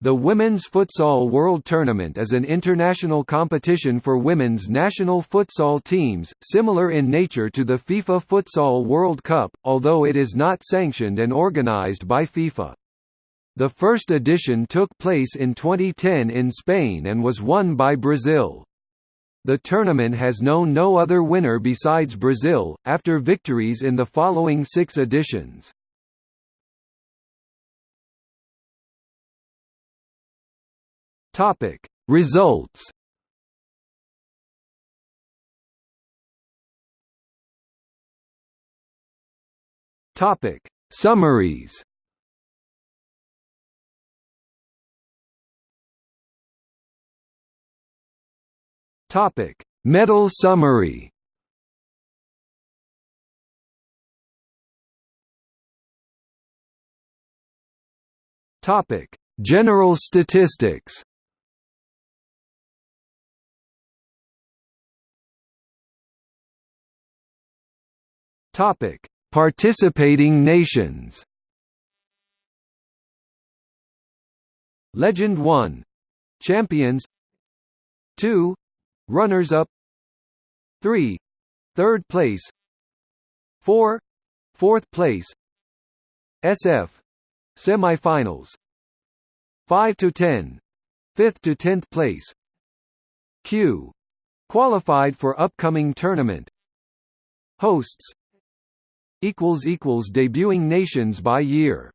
The Women's Futsal World Tournament is an international competition for women's national futsal teams, similar in nature to the FIFA Futsal World Cup, although it is not sanctioned and organized by FIFA. The first edition took place in 2010 in Spain and was won by Brazil. The tournament has known no other winner besides Brazil, after victories in the following six editions. Topic. Results Topic. Summaries Topic. Medal summary Topic. General statistics Topic: Participating nations. Legend 1 Champions. 2 Runners up. 3 Third place. 4 Fourth place. SF Semifinals. 5 to 10 5th to 10th place. Q. Qualified for upcoming tournament. Hosts debuting nations by year